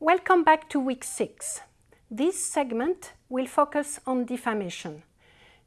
Welcome back to week six. This segment will focus on defamation.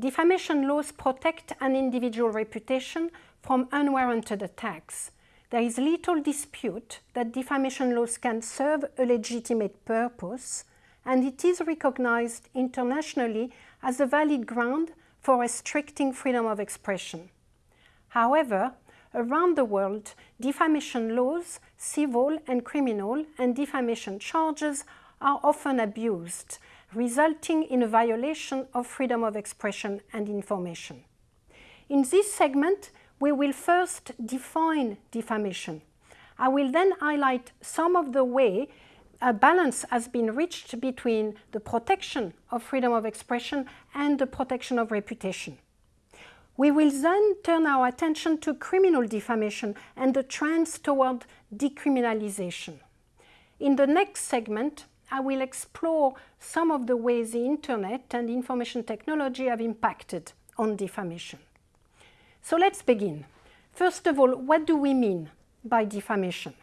Defamation laws protect an individual reputation from unwarranted attacks. There is little dispute that defamation laws can serve a legitimate purpose, and it is recognized internationally as a valid ground for restricting freedom of expression. However, around the world, defamation laws, civil and criminal, and defamation charges are often abused, resulting in a violation of freedom of expression and information. In this segment, we will first define defamation. I will then highlight some of the way a balance has been reached between the protection of freedom of expression and the protection of reputation. We will then turn our attention to criminal defamation and the trends toward decriminalization. In the next segment, I will explore some of the ways the internet and information technology have impacted on defamation. So let's begin. First of all, what do we mean by defamation?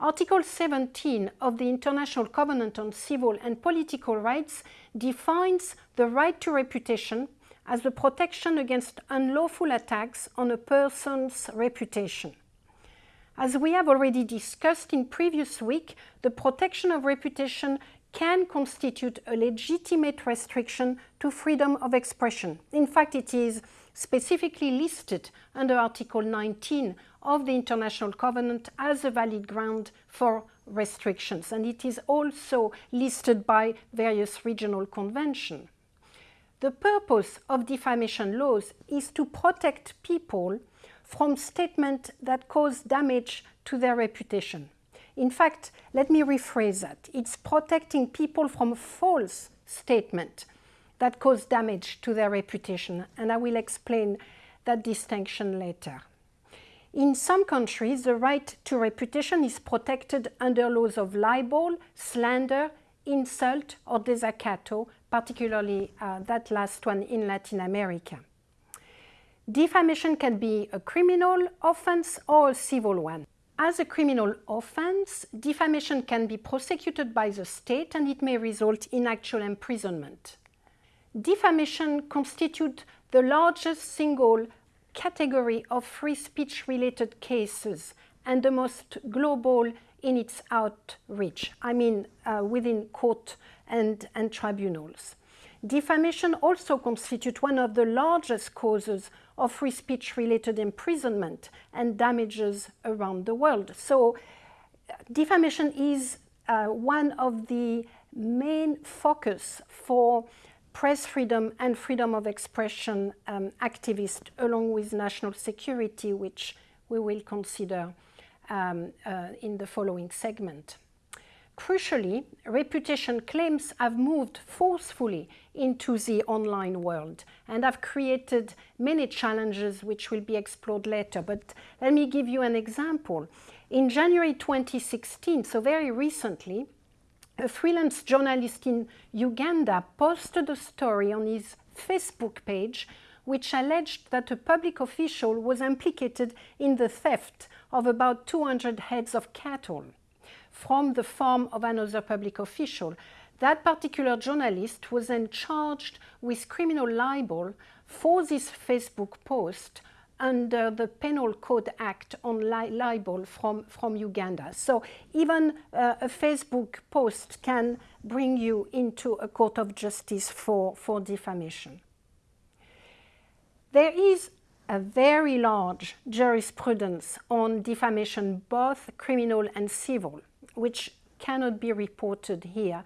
Article 17 of the International Covenant on Civil and Political Rights defines the right to reputation as the protection against unlawful attacks on a person's reputation. As we have already discussed in previous week, the protection of reputation can constitute a legitimate restriction to freedom of expression. In fact, it is specifically listed under Article 19 of the International Covenant as a valid ground for restrictions, and it is also listed by various regional conventions. The purpose of defamation laws is to protect people from statements that cause damage to their reputation. In fact, let me rephrase that. It's protecting people from false statements that cause damage to their reputation, and I will explain that distinction later. In some countries, the right to reputation is protected under laws of libel, slander, insult, or desacato, particularly uh, that last one in Latin America. Defamation can be a criminal offense or a civil one. As a criminal offense, defamation can be prosecuted by the state and it may result in actual imprisonment. Defamation constitutes the largest single category of free speech related cases and the most global in its outreach, I mean uh, within court and, and tribunals. Defamation also constitutes one of the largest causes of free speech related imprisonment and damages around the world. So defamation is uh, one of the main focus for press freedom and freedom of expression um, activists along with national security, which we will consider um, uh, in the following segment. Crucially, reputation claims have moved forcefully into the online world and have created many challenges which will be explored later. But let me give you an example. In January 2016, so very recently, a freelance journalist in Uganda posted a story on his Facebook page which alleged that a public official was implicated in the theft of about 200 heads of cattle from the farm of another public official. That particular journalist was then charged with criminal libel for this Facebook post under the Penal Code Act on li libel from, from Uganda. So even uh, a Facebook post can bring you into a court of justice for, for defamation. There is a very large jurisprudence on defamation, both criminal and civil which cannot be reported here.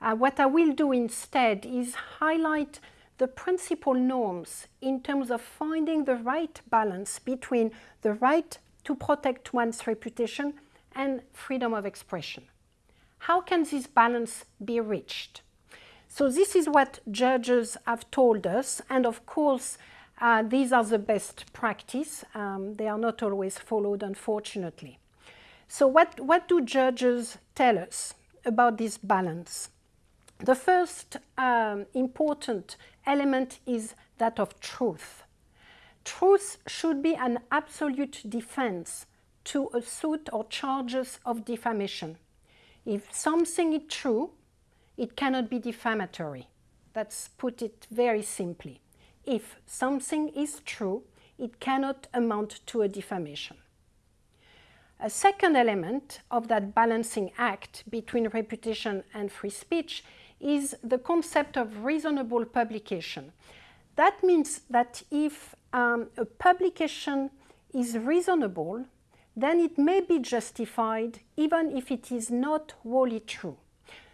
Uh, what I will do instead is highlight the principal norms in terms of finding the right balance between the right to protect one's reputation and freedom of expression. How can this balance be reached? So this is what judges have told us, and of course, uh, these are the best practice. Um, they are not always followed, unfortunately. So what, what do judges tell us about this balance? The first um, important element is that of truth. Truth should be an absolute defense to a suit or charges of defamation. If something is true, it cannot be defamatory. Let's put it very simply. If something is true, it cannot amount to a defamation. A second element of that balancing act between reputation and free speech is the concept of reasonable publication. That means that if um, a publication is reasonable, then it may be justified even if it is not wholly true.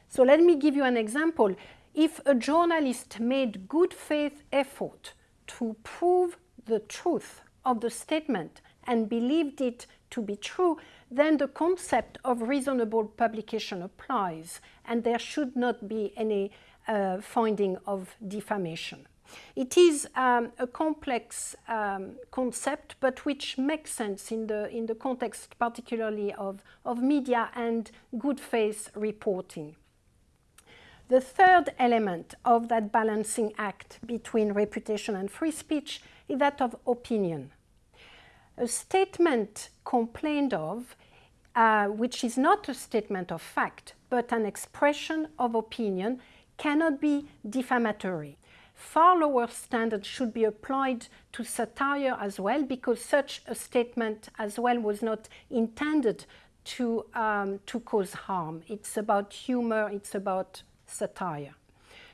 So let me give you an example. If a journalist made good faith effort to prove the truth of the statement and believed it to be true, then the concept of reasonable publication applies and there should not be any uh, finding of defamation. It is um, a complex um, concept, but which makes sense in the, in the context particularly of, of media and good faith reporting. The third element of that balancing act between reputation and free speech is that of opinion. A statement complained of, uh, which is not a statement of fact, but an expression of opinion, cannot be defamatory. Far lower standards should be applied to satire as well, because such a statement as well was not intended to, um, to cause harm. It's about humor, it's about satire.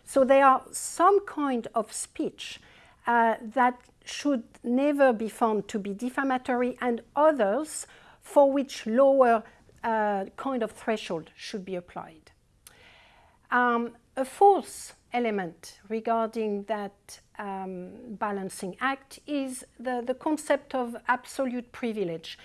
So there are some kind of speech uh, that should never be found to be defamatory and others for which lower uh, kind of threshold should be applied. Um, a fourth element regarding that um, balancing act is the, the concept of absolute privilege.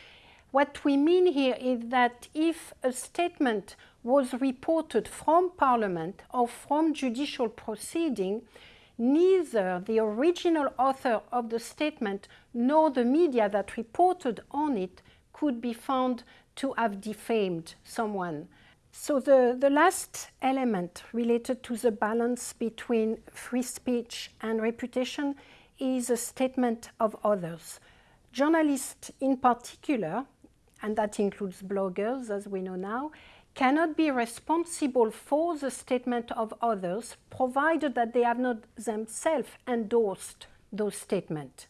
What we mean here is that if a statement was reported from Parliament or from judicial proceeding, neither the original author of the statement nor the media that reported on it could be found to have defamed someone. So the, the last element related to the balance between free speech and reputation is a statement of others. Journalists in particular, and that includes bloggers as we know now, cannot be responsible for the statement of others provided that they have not themselves endorsed those statements.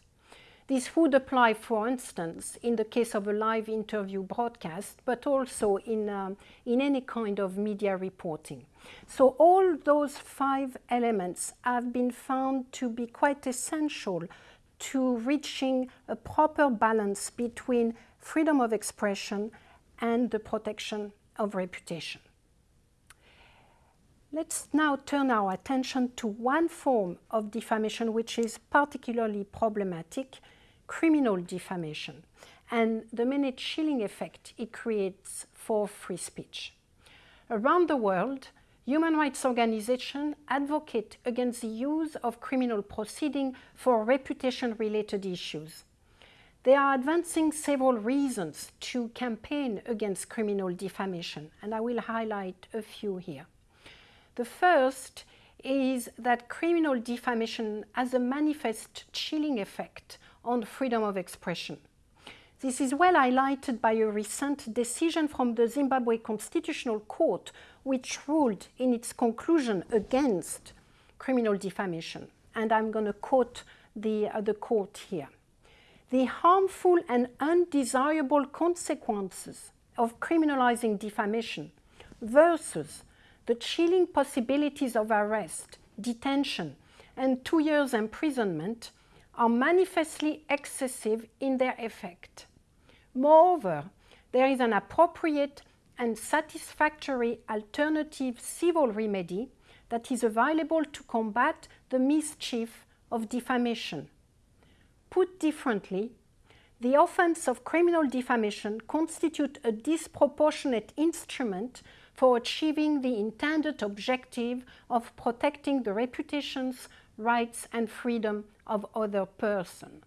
This would apply, for instance, in the case of a live interview broadcast, but also in, um, in any kind of media reporting. So all those five elements have been found to be quite essential to reaching a proper balance between freedom of expression and the protection of reputation. Let's now turn our attention to one form of defamation which is particularly problematic, criminal defamation, and the many chilling effect it creates for free speech. Around the world, human rights organizations advocate against the use of criminal proceeding for reputation-related issues. They are advancing several reasons to campaign against criminal defamation, and I will highlight a few here. The first is that criminal defamation has a manifest chilling effect on freedom of expression. This is well highlighted by a recent decision from the Zimbabwe Constitutional Court, which ruled in its conclusion against criminal defamation. And I'm going to quote the, uh, the court here the harmful and undesirable consequences of criminalizing defamation versus the chilling possibilities of arrest, detention, and two years imprisonment are manifestly excessive in their effect. Moreover, there is an appropriate and satisfactory alternative civil remedy that is available to combat the mischief of defamation. Put differently, the offense of criminal defamation constitutes a disproportionate instrument for achieving the intended objective of protecting the reputations, rights and freedom of other person.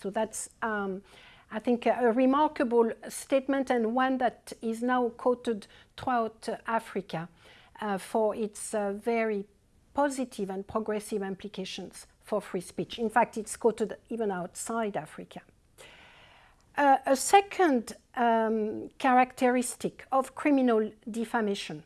So that's, um, I think, a, a, remarkable statement and one that is now quoted throughout uh, Africa uh, for its uh, very positive and progressive implications for free speech. In fact, it's quoted even outside Africa. Uh, a second um, characteristic of criminal defamation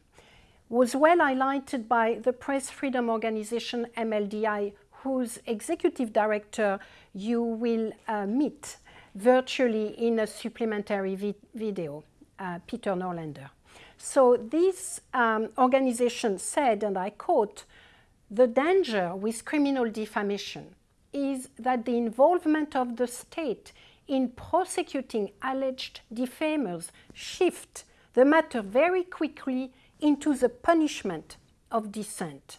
was well highlighted by the press freedom organization MLDI, whose executive director you will uh, meet virtually in a supplementary vi video, uh, Peter Noorlander. So this um, organization said, and I quote, the danger with criminal defamation is that the involvement of the state in prosecuting alleged defamers shift the matter very quickly into the punishment of dissent.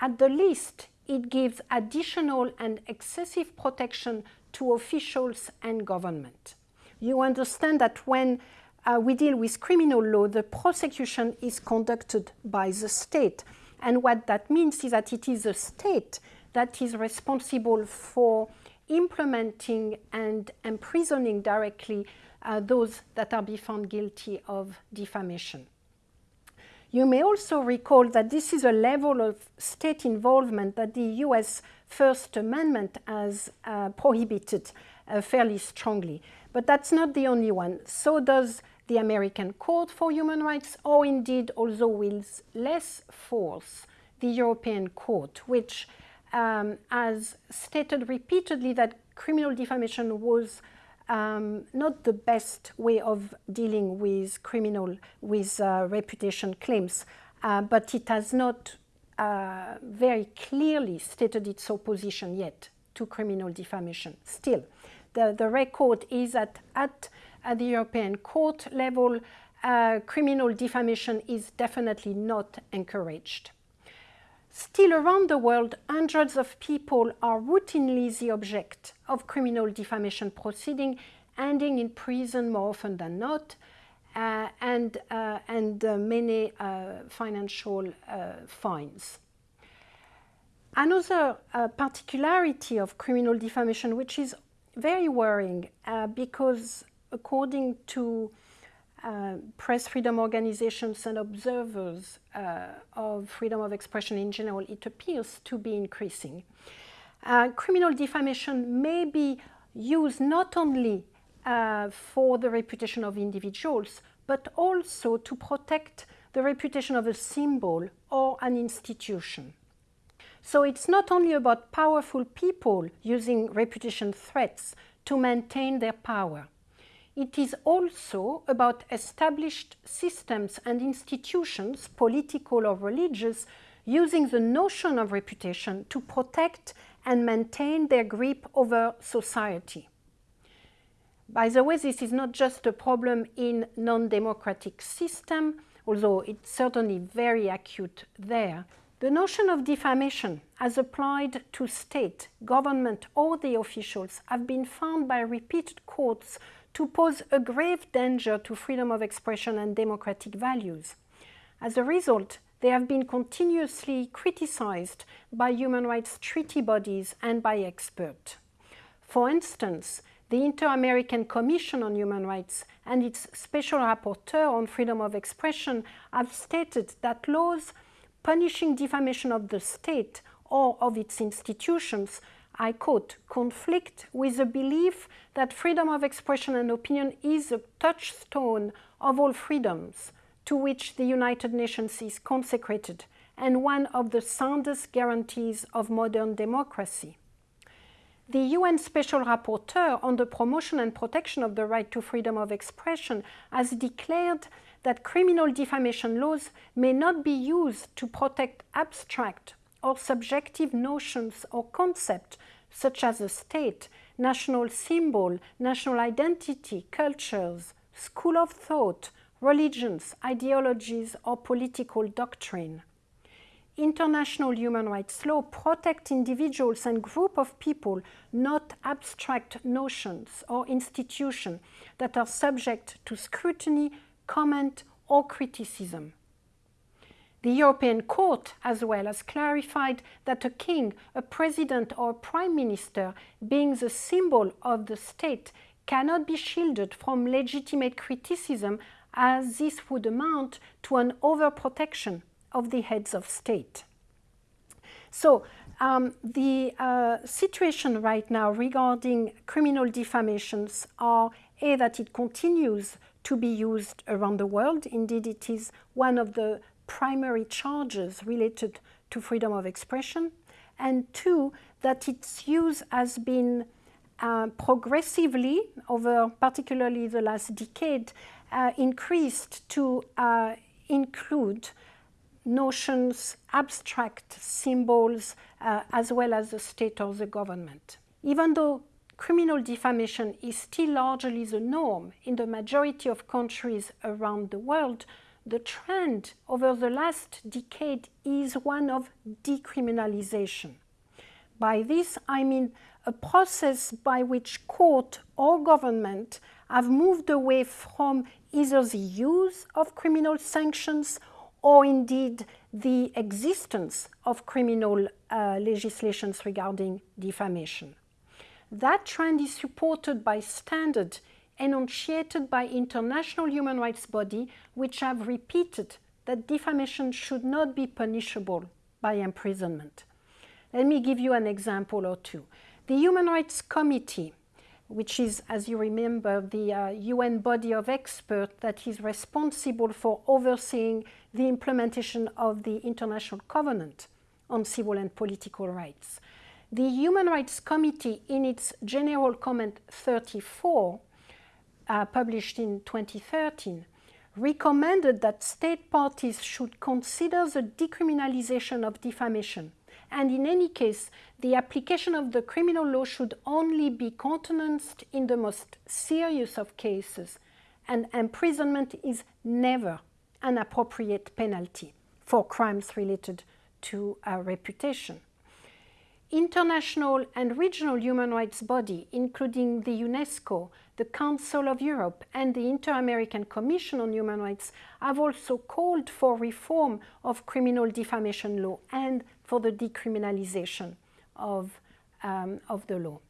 At the least, it gives additional and excessive protection to officials and government. You understand that when uh, we deal with criminal law, the prosecution is conducted by the state. And what that means is that it is the state that is responsible for implementing and imprisoning directly uh, those that are be found guilty of defamation. You may also recall that this is a level of state involvement that the US First Amendment has uh, prohibited uh, fairly strongly. But that's not the only one. So does the American Court for Human Rights, or indeed, although with less force, the European Court, which um, has stated repeatedly that criminal defamation was um, not the best way of dealing with criminal, with uh, reputation claims, uh, but it has not uh, very clearly stated its opposition yet to criminal defamation. Still, the, the record is that at, at the European Court level, uh, criminal defamation is definitely not encouraged. Still around the world, hundreds of people are routinely the object of criminal defamation proceeding, ending in prison more often than not, uh, and, uh, and uh, many uh, financial uh, fines. Another particularity of criminal defamation, which is very worrying because according to uh, press freedom organizations and observers uh, of freedom of expression in general, it appears to be increasing. Uh, criminal defamation may be used not only uh, for the reputation of individuals, but also to protect the reputation of a symbol or an institution. So it's not only about powerful people using reputation threats to maintain their power it is also about established systems and institutions, political or religious, using the notion of reputation to protect and maintain their grip over society. By the way, this is not just a problem in non-democratic system, although it's certainly very acute there. The notion of defamation as applied to state, government or the officials have been found by repeated courts to pose a grave danger to freedom of expression and democratic values. As a result, they have been continuously criticized by human rights treaty bodies and by experts. For instance, the Inter-American Commission on Human Rights and its special rapporteur on freedom of expression have stated that laws punishing defamation of the state or of its institutions I quote, conflict with the belief that freedom of expression and opinion is a touchstone of all freedoms to which the United Nations is consecrated and one of the soundest guarantees of modern democracy. The UN Special Rapporteur on the promotion and protection of the right to freedom of expression has declared that criminal defamation laws may not be used to protect abstract or subjective notions or concepts such as a state, national symbol, national identity, cultures, school of thought, religions, ideologies, or political doctrine. International human rights law protect individuals and group of people, not abstract notions or institutions that are subject to scrutiny, comment, or criticism. The European Court as well has clarified that a king, a president or a prime minister being the symbol of the state cannot be shielded from legitimate criticism as this would amount to an overprotection of the heads of state. So Um, the uh, situation right now regarding criminal defamations are A, that it continues to be used around the world. Indeed, it is one of the primary charges related to freedom of expression. And two, that its use has been uh, progressively, over particularly the last decade, uh, increased to uh, include notions, abstract symbols, uh, as well as the state or the government. Even though criminal defamation is still largely the norm in the majority of countries around the world, the trend over the last decade is one of decriminalization. By this, I mean a process by which court or government have moved away from either the use of criminal sanctions or indeed the existence of criminal uh, legislations regarding defamation. That trend is supported by standards enunciated by international human rights bodies which have repeated that defamation should not be punishable by imprisonment. Let me give you an example or two. The Human Rights Committee, which is, as you remember, the uh, UN body of experts that is responsible for overseeing the implementation of the International Covenant on Civil and Political Rights. The Human Rights Committee, in its General Comment 34, uh, published in 2013, recommended that state parties should consider the decriminalization of defamation and in any case, the application of the criminal law should only be countenanced in the most serious of cases, and imprisonment is never an appropriate penalty for crimes related to a reputation. International and regional human rights bodies, including the UNESCO, the Council of Europe and the Inter-American Commission on Human Rights have also called for reform of criminal defamation law and for the decriminalization of, um, of the law.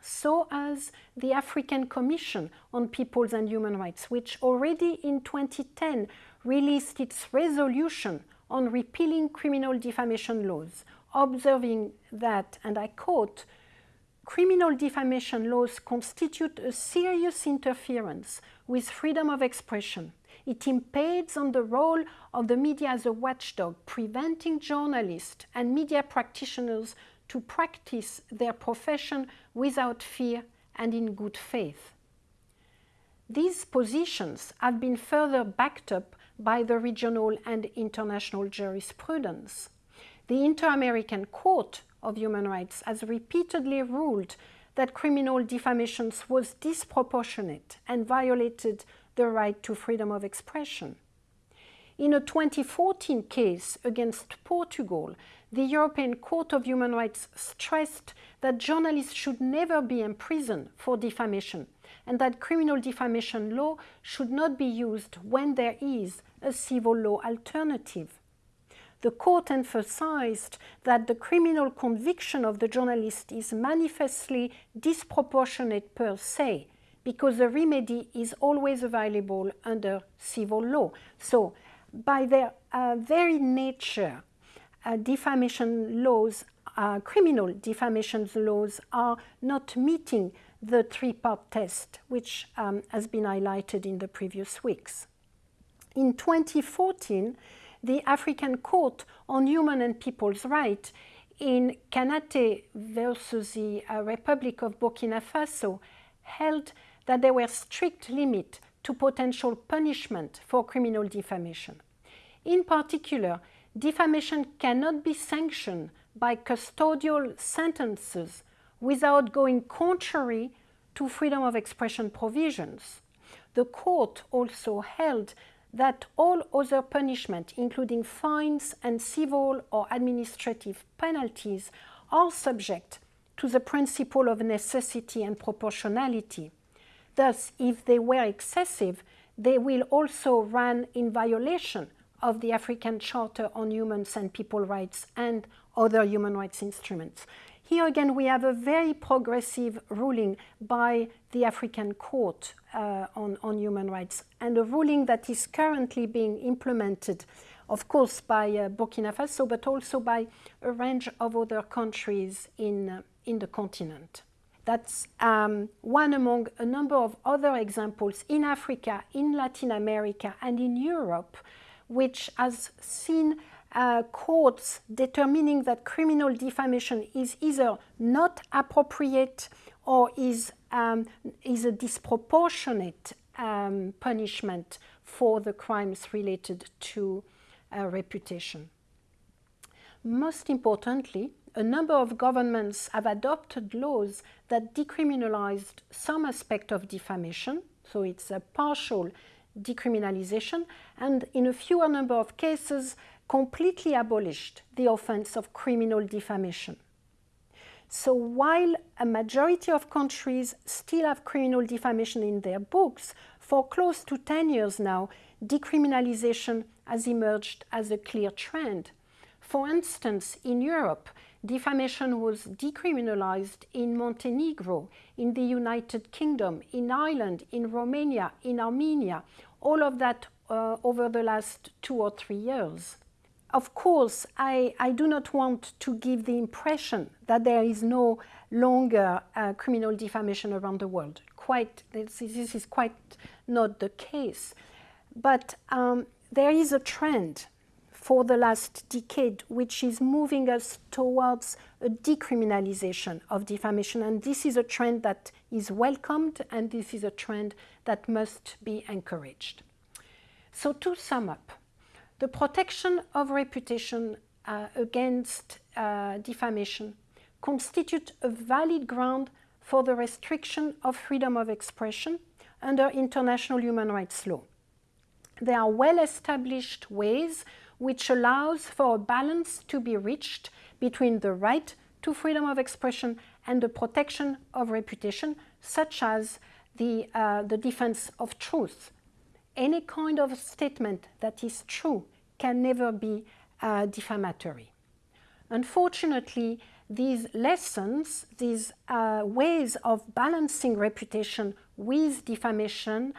So as the African Commission on Peoples and Human Rights, which already in 2010 released its resolution on repealing criminal defamation laws, observing that, and I quote, criminal defamation laws constitute a serious interference with freedom of expression. It impedes on the role of the media as a watchdog, preventing journalists and media practitioners to practice their profession without fear and in good faith. These positions have been further backed up by the regional and international jurisprudence. The Inter-American Court of Human Rights has repeatedly ruled that criminal defamation was disproportionate and violated the right to freedom of expression. In a 2014 case against Portugal, the European Court of Human Rights stressed that journalists should never be imprisoned for defamation and that criminal defamation law should not be used when there is a civil law alternative the court emphasized that the criminal conviction of the journalist is manifestly disproportionate per se, because the remedy is always available under civil law. So, by their uh, very nature, uh, defamation laws, uh, criminal defamation laws are not meeting the three-part test, which um, has been highlighted in the previous weeks. In 2014, the African Court on Human and People's Rights in Konaté versus the uh, Republic of Burkina Faso held that there were strict limits to potential punishment for criminal defamation. In particular, defamation cannot be sanctioned by custodial sentences without going contrary to freedom of expression provisions. The court also held that all other punishment, including fines and civil or administrative penalties, are subject to the principle of necessity and proportionality. Thus, if they were excessive, they will also run in violation of the African Charter on Human and People Rights and other human rights instruments. Here again, we have a very progressive ruling by the African Court uh, on, on Human Rights and a ruling that is currently being implemented of course by uh, Burkina Faso, but also by a range of other countries in, uh, in the continent. That's um, one among a number of other examples in Africa, in Latin America, and in Europe, which has seen uh, courts determining that criminal defamation is either not appropriate or is, um, is a disproportionate um, punishment for the crimes related to uh, reputation. Most importantly, a number of governments have adopted laws that decriminalized some aspect of defamation, so it's a partial decriminalization, and in a fewer number of cases, completely abolished the offense of criminal defamation. So while a majority of countries still have criminal defamation in their books, for close to 10 years now, decriminalization has emerged as a clear trend. For instance, in Europe, defamation was decriminalized in Montenegro, in the United Kingdom, in Ireland, in Romania, in Armenia, all of that uh, over the last two or three years. Of course, I, I, do not want to give the impression that there is no longer uh, criminal defamation around the world. Quite, this, this is quite not the case. But um, there is a trend for the last decade which is moving us towards a decriminalization of defamation. And this is a trend that is welcomed and this is a trend that must be encouraged. So to sum up, the protection of reputation uh, against uh, defamation constitute a valid ground for the restriction of freedom of expression under international human rights law. There are well-established ways which allows for a balance to be reached between the right to freedom of expression and the protection of reputation, such as the, uh, the defense of truth, any kind of statement that is true can never be uh, defamatory. Unfortunately, these lessons, these uh, ways of balancing reputation with defamation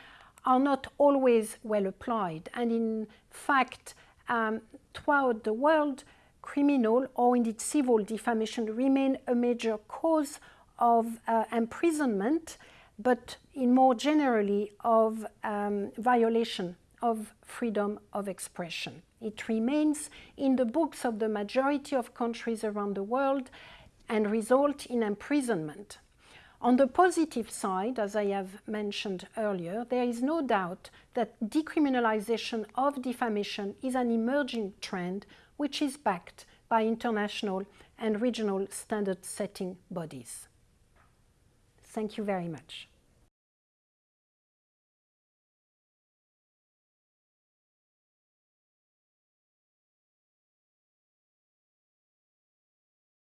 are not always well applied. And in fact, um, throughout the world, criminal or indeed civil defamation remain a major cause of uh, imprisonment but in more generally of um, violation of freedom of expression. It remains in the books of the majority of countries around the world and result in imprisonment. On the positive side, as I have mentioned earlier, there is no doubt that decriminalization of defamation is an emerging trend which is backed by international and regional standard setting bodies. Thank you very much.